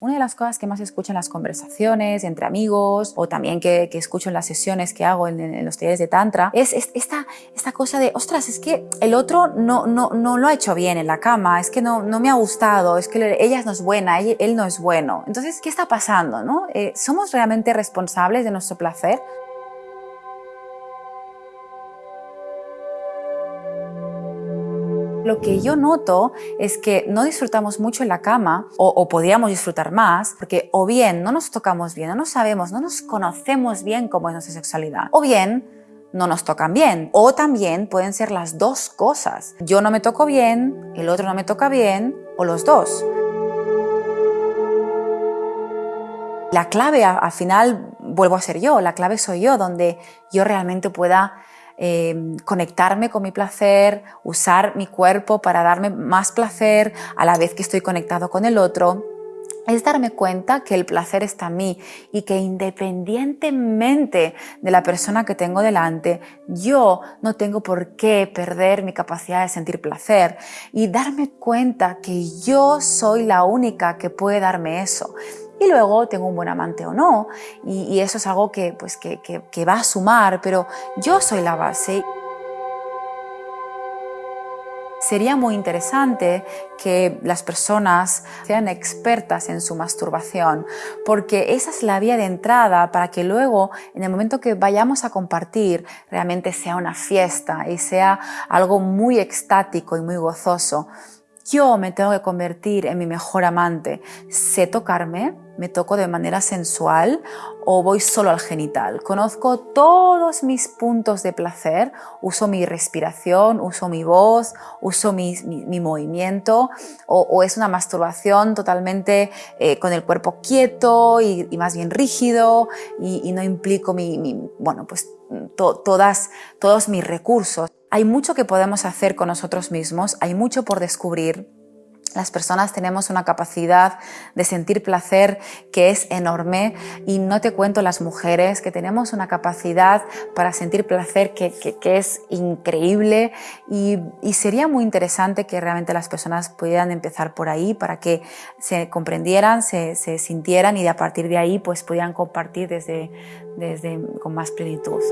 Una de las cosas que más escucho en las conversaciones entre amigos o también que, escucho en las sesiones que hago en, los talleres de Tantra es, esta, esta cosa de, ostras, es que el otro no, no, no lo ha hecho bien en la cama, es que no, no me ha gustado, es que ella no es buena, él, no es bueno. Entonces, ¿qué está pasando? No? Eh, ¿Somos realmente responsables de nuestro placer? Lo que yo noto es que no disfrutamos mucho en la cama o, podríamos disfrutar más porque o bien no nos tocamos bien, no nos sabemos, no nos conocemos bien cómo es nuestra sexualidad o bien no nos tocan bien. O también pueden ser las dos cosas. Yo no me toco bien, el otro no me toca bien, o los dos. La clave al final vuelvo a ser yo, la clave soy yo, donde yo realmente pueda Em, conectarme con mi placer, usar mi cuerpo para darme más placer a la vez que estoy conectado con el otro, es darme cuenta que el placer está en mí y que independientemente de la persona que tengo delante, yo no tengo por qué perder mi capacidad de sentir placer y darme cuenta que yo soy la única que puede darme eso y luego tengo un buen amante o no, y, eso es algo que, pues, que, que va a sumar, pero yo soy la base. Sería muy interesante que las personas sean expertas en su masturbación, porque esa es la vía de entrada para que luego, en el momento que vayamos a compartir, realmente sea una fiesta y sea algo muy extático y muy gozoso. Yo me tengo que convertir en mi mejor amante. Sé tocarme, me toco de manera sensual o voy solo al genital. Conozco todos mis puntos de placer, uso mi respiración, uso mi voz, uso mi, movimiento o, es una masturbación totalmente eh, con el cuerpo quieto y, más bien rígido y, no implico mi, bueno, pues todas, todos mis recursos. Hay mucho que podemos hacer con nosotros mismos, hay mucho por descubrir. Las personas tenemos una capacidad de sentir placer que es enorme y no te cuento las mujeres que tenemos una capacidad para sentir placer que, es increíble y, sería muy interesante que realmente las personas pudieran empezar por ahí para que se comprendieran, se, sintieran y de a partir de ahí pues pudieran compartir desde, desde, con más plenitud.